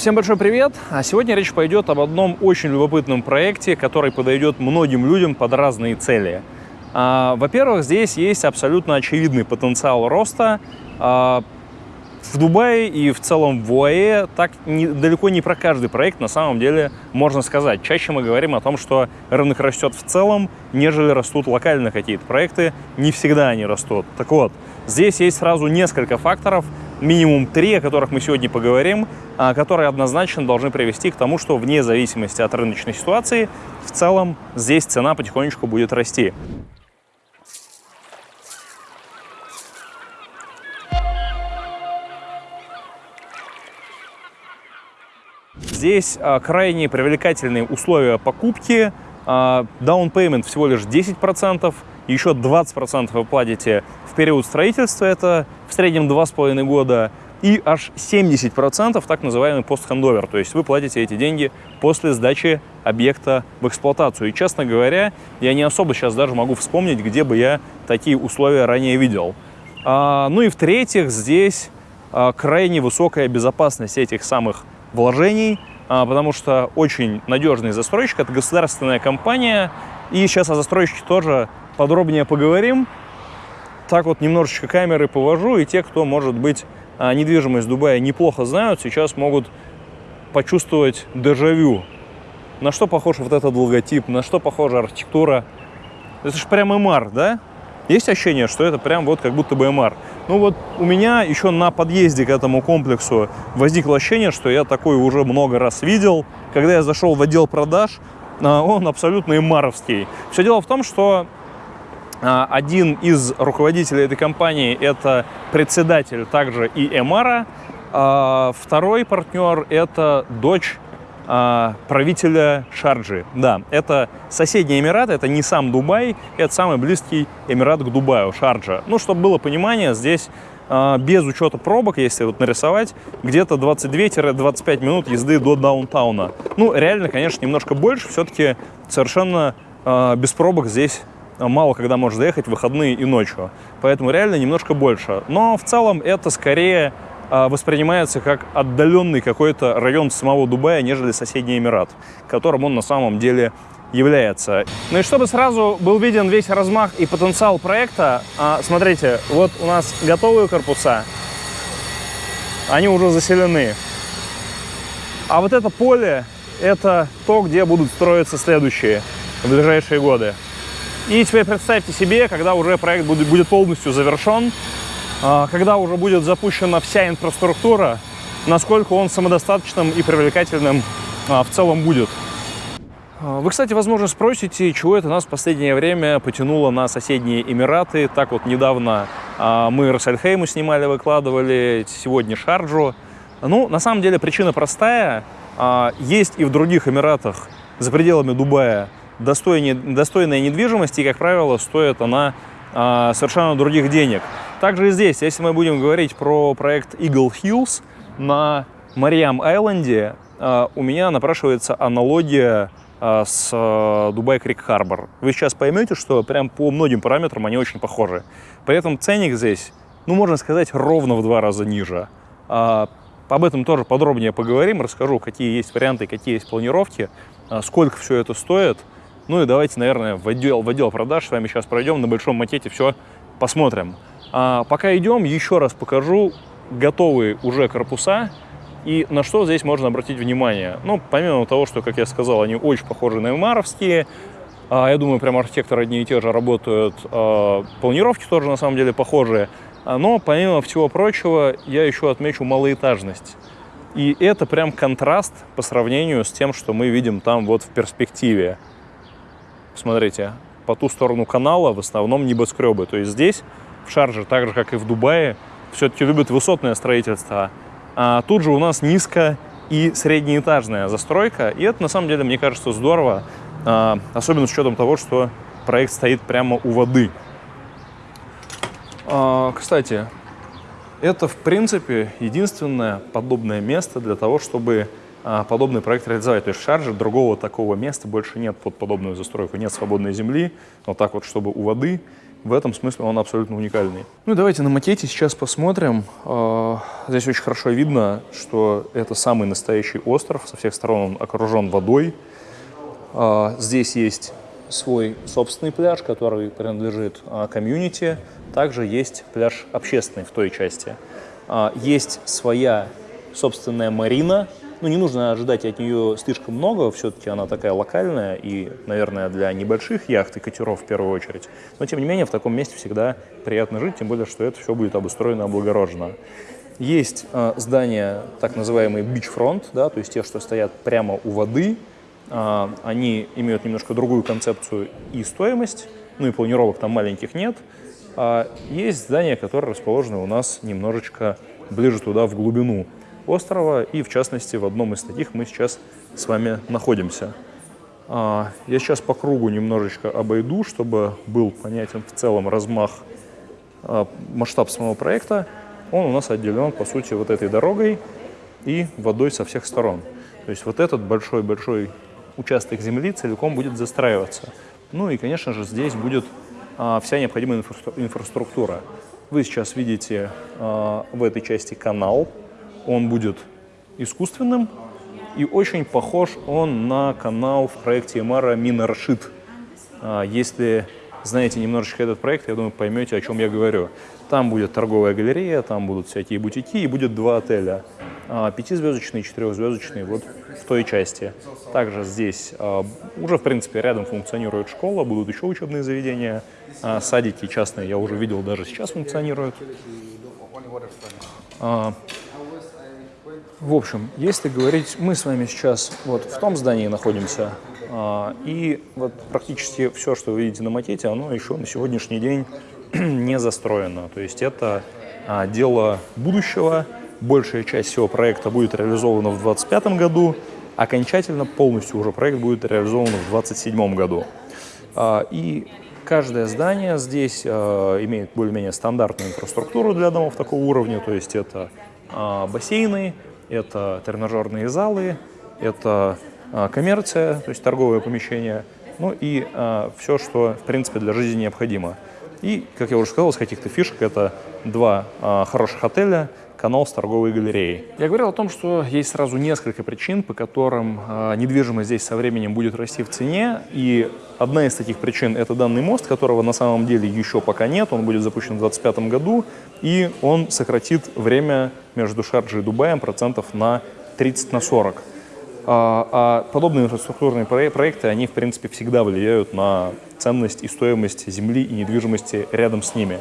Всем большой привет! А сегодня речь пойдет об одном очень любопытном проекте, который подойдет многим людям под разные цели. А, Во-первых, здесь есть абсолютно очевидный потенциал роста. А, в Дубае и в целом в УАЭ так не, далеко не про каждый проект на самом деле можно сказать. Чаще мы говорим о том, что рынок растет в целом, нежели растут локально какие-то проекты. Не всегда они растут. Так вот, здесь есть сразу несколько факторов, минимум три, о которых мы сегодня поговорим, а, которые однозначно должны привести к тому, что вне зависимости от рыночной ситуации, в целом здесь цена потихонечку будет расти. Здесь а, крайне привлекательные условия покупки. А, down payment всего лишь 10%, еще 20% вы платите в период строительства, это в среднем 2,5 года, и аж 70% так называемый постхендовер, то есть вы платите эти деньги после сдачи объекта в эксплуатацию. И, честно говоря, я не особо сейчас даже могу вспомнить, где бы я такие условия ранее видел. А, ну и в-третьих, здесь а, крайне высокая безопасность этих самых вложений, а, потому что очень надежный застройщик, это государственная компания, и сейчас о застройщике тоже подробнее поговорим. Так вот немножечко камеры повожу, и те, кто, может быть, а, недвижимость Дубая неплохо знают, сейчас могут почувствовать дежавю. На что похож вот этот логотип, на что похожа архитектура. Это же прям МР, да? Есть ощущение, что это прям вот как будто бы МР. Ну вот у меня еще на подъезде к этому комплексу возникло ощущение, что я такой уже много раз видел. Когда я зашел в отдел продаж, а, он абсолютно МРовский. Все дело в том, что один из руководителей этой компании – это председатель также и МРа, а второй партнер – это дочь а, правителя Шарджи. Да, это соседний Эмират, это не сам Дубай, это самый близкий Эмират к Дубаю, Шарджа. Ну, чтобы было понимание, здесь а, без учета пробок, если вот нарисовать, где-то 22-25 минут езды до даунтауна. Ну, реально, конечно, немножко больше, все-таки совершенно а, без пробок здесь мало когда можешь доехать в выходные и ночью. Поэтому реально немножко больше. Но в целом это скорее а, воспринимается как отдаленный какой-то район самого Дубая, нежели соседний Эмират, которым он на самом деле является. Ну и чтобы сразу был виден весь размах и потенциал проекта, а, смотрите, вот у нас готовые корпуса, они уже заселены. А вот это поле, это то, где будут строиться следующие в ближайшие годы. И теперь представьте себе, когда уже проект будет полностью завершен, а, когда уже будет запущена вся инфраструктура, насколько он самодостаточным и привлекательным а, в целом будет. А, вы, кстати, возможно, спросите, чего это нас в последнее время потянуло на соседние Эмираты. Так вот, недавно мы Рассельхейму снимали, выкладывали, сегодня Шарджу. Ну, на самом деле, причина простая. Есть и в других Эмиратах, за пределами Дубая, достойная, достойная недвижимость, и, как правило, стоит она совершенно других денег. Также и здесь, если мы будем говорить про проект Eagle Hills на Мариам Айленде, а, у меня напрашивается аналогия а, с а, Дубай Крик Харбор. Вы сейчас поймете, что прям по многим параметрам они очень похожи. При этом ценник здесь, ну, можно сказать, ровно в два раза ниже. Об этом тоже подробнее поговорим, расскажу, какие есть варианты, какие есть планировки, сколько все это стоит. Ну и давайте, наверное, в отдел, в отдел продаж с вами сейчас пройдем, на большом макете все посмотрим. А пока идем, еще раз покажу готовые уже корпуса и на что здесь можно обратить внимание. Ну, помимо того, что, как я сказал, они очень похожи на эмаровские, а, я думаю, прям архитекторы одни и те же работают, а, планировки тоже на самом деле похожие, а, но помимо всего прочего я еще отмечу малоэтажность. И это прям контраст по сравнению с тем, что мы видим там вот в перспективе. Смотрите, по ту сторону канала в основном небоскребы. То есть здесь в Шарже, так же, как и в Дубае, все-таки любят высотное строительство. А тут же у нас низко и среднеэтажная застройка. И это, на самом деле, мне кажется, здорово, а, особенно с учетом того, что проект стоит прямо у воды. А, кстати, это, в принципе, единственное подобное место для того, чтобы подобный проект реализовать. То есть в Шарже другого такого места больше нет под подобную застройку. Нет свободной земли, вот так вот, чтобы у воды. в этом смысле он абсолютно уникальный. Ну давайте на макете сейчас посмотрим. А, здесь очень хорошо видно, что это самый настоящий остров. Со всех сторон он окружен водой. А, здесь есть свой собственный пляж, который принадлежит а, комьюнити. Также есть пляж общественный в той части. Есть своя собственная марина, ну, не нужно ожидать от нее слишком много, все-таки она такая локальная и, наверное, для небольших яхт и катеров в первую очередь. Но, тем не менее, в таком месте всегда приятно жить, тем более, что это все будет обустроено облагорожено. Есть э, здания, так называемые beachfront, да, то есть те, что стоят прямо у воды, э, они имеют немножко другую концепцию и стоимость, ну и планировок там маленьких нет. А есть здания, которые расположены у нас немножечко ближе туда, в глубину острова, и в частности в одном из таких мы сейчас с вами находимся. А, я сейчас по кругу немножечко обойду, чтобы был понятен в целом размах, а, масштаб самого проекта. Он у нас отделен, по сути, вот этой дорогой и водой со всех сторон. То есть вот этот большой-большой участок земли целиком будет застраиваться. Ну и, конечно же, здесь будет а, вся необходимая инфраструктура. Вы сейчас видите в этой части канал, он будет искусственным, и очень похож он на канал в проекте Эмара Минаршит. А, если знаете немножечко этот проект, я думаю, поймете, о чем я говорю. Там будет торговая галерея, там будут всякие бутики, и будет два отеля. А, пятизвездочный четырехзвездочный вот в той части. Также здесь а, уже, в принципе, рядом функционирует школа, будут еще учебные заведения. Садики частные я уже видел, даже сейчас функционируют. В общем, если говорить, мы с вами сейчас вот в том здании находимся, а, и вот практически все, что вы видите на макете, оно еще на сегодняшний день не застроено. То есть это а, дело будущего, большая часть всего проекта будет реализована в 2025 году, окончательно полностью уже проект будет реализован в 2027 году. А, и каждое здание здесь имеет более-менее стандартную инфраструктуру для домов такого уровня, то есть это бассейны, это тренажерные залы, это а, коммерция, то есть торговое помещение, ну и а, все, что, в принципе, для жизни необходимо. И, как я уже сказал, из каких-то фишек это два а, хороших отеля, канал с торговой галереей. Я говорил о том, что есть сразу несколько причин, по которым э, недвижимость здесь со временем будет расти в цене. И одна из таких причин – это данный мост, которого на самом деле еще пока нет. Он будет запущен в 2025 году, и он сократит время между Шарджей и Дубаем процентов на 30 на 40. А, а подобные инфраструктурные проекты, они, в принципе, всегда влияют на ценность и стоимость земли и недвижимости рядом с ними.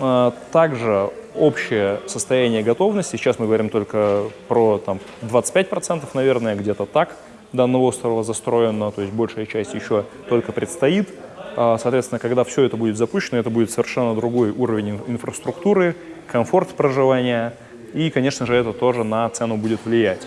А, также общее состояние готовности, сейчас мы говорим только про там, 25%, наверное, где-то так, данного острова застроено, то есть большая часть еще только предстоит. А, соответственно, когда все это будет запущено, это будет совершенно другой уровень инфраструктуры, комфорт проживания, и, конечно же, это тоже на цену будет влиять.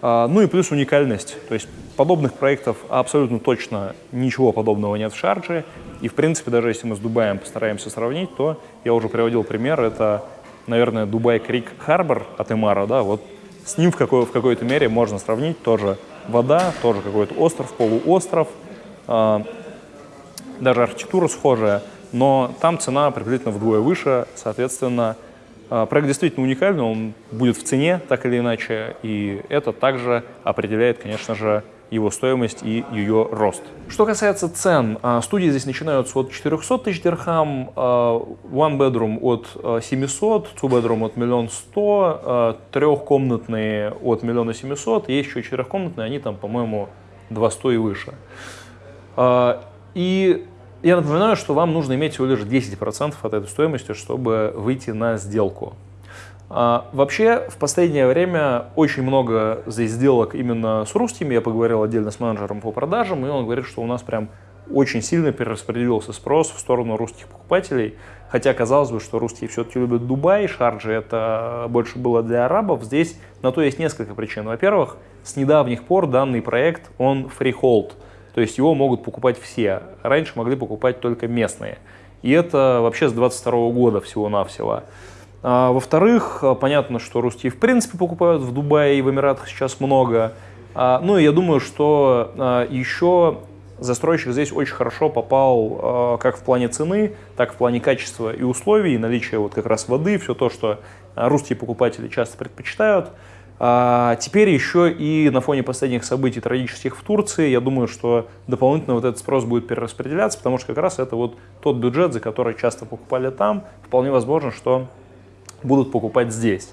А, ну и плюс уникальность, то есть подобных проектов абсолютно точно ничего подобного нет в Шардже, и, в принципе, даже если мы с Дубаем постараемся сравнить, то я уже приводил пример, это наверное, Дубай Крик Харбор от Эмара, да, вот с ним в, какой, в какой-то мере можно сравнить тоже вода, тоже какой-то остров, полуостров, э, даже архитектура схожая, но там цена приблизительно вдвое выше, соответственно, э, проект действительно уникальный, он будет в цене так или иначе, и это также определяет, конечно же, его стоимость и ее рост. Что касается цен, а, студии здесь начинаются от 400 тысяч дирхам, а, one bedroom от 700, two bedroom от 1 100 000, трехкомнатные от 1 700 000, есть еще четырехкомнатные, они там, по-моему, 200 и выше. А, и я напоминаю, что вам нужно иметь всего лишь 10% от этой стоимости, чтобы выйти на сделку. А, вообще, в последнее время очень много здесь сделок именно с русскими. Я поговорил отдельно с менеджером по продажам, и он говорит, что у нас прям очень сильно перераспределился спрос в сторону русских покупателей. Хотя казалось бы, что русские все-таки любят Дубай, Шарджи это больше было для арабов. Здесь на то есть несколько причин. Во-первых, с недавних пор данный проект, он freehold, то есть его могут покупать все. Раньше могли покупать только местные. И это вообще с 22 года всего-навсего. А, Во-вторых, а, понятно, что русские в принципе покупают в Дубае и в Эмиратах сейчас много. А, ну и я думаю, что а, еще застройщик здесь очень хорошо попал как в плане цены, так в плане качества и условий, наличия вот как раз воды, все то, что русские покупатели часто предпочитают. Теперь еще и на фоне последних событий трагических в Турции, я думаю, что дополнительно вот этот спрос будет перераспределяться, потому что как раз это вот тот бюджет, за который часто покупали там, вполне возможно, что будут покупать здесь.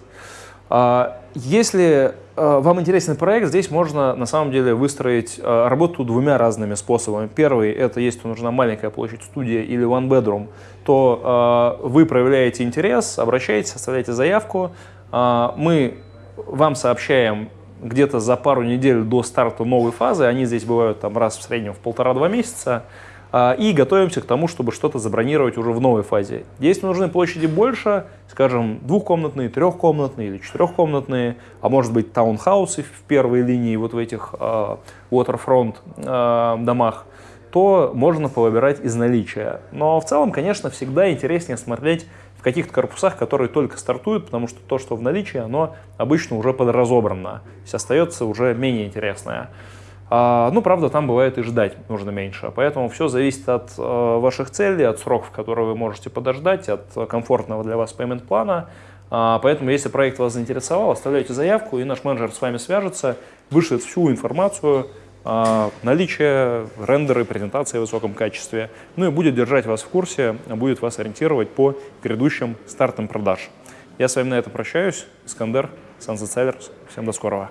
А, если а, вам интересен проект, здесь можно на самом деле выстроить а, работу двумя разными способами. Первый – это если нужна маленькая площадь студия или one bedroom, то вы проявляете интерес, обращаетесь, оставляете заявку, мы вам сообщаем где-то за пару недель до старта новой фазы, они здесь бывают там раз в среднем в полтора-два месяца, и готовимся к тому, чтобы что-то забронировать уже в новой фазе. Если нужны площади больше, скажем, двухкомнатные, трехкомнатные или четырехкомнатные, а может быть таунхаусы в первой линии вот в этих э, waterfront э, домах, то можно повыбирать из наличия. Но в целом, конечно, всегда интереснее смотреть в каких-то корпусах, которые только стартуют, потому что то, что в наличии, оно обычно уже подразобрано, то есть остается уже менее интересное. А, ну, правда, там бывает и ждать нужно меньше, поэтому все зависит от э, ваших целей, от сроков, которые вы можете подождать, от комфортного для вас payment плана. А, поэтому, если проект вас заинтересовал, оставляйте заявку, и наш менеджер с вами свяжется, вышлет всю информацию, а, наличие рендеры, презентации в высоком качестве, ну и будет держать вас в курсе, будет вас ориентировать по грядущим стартам продаж. Я с вами на этом прощаюсь. Искандер, Sunset Sellers. Всем до скорого.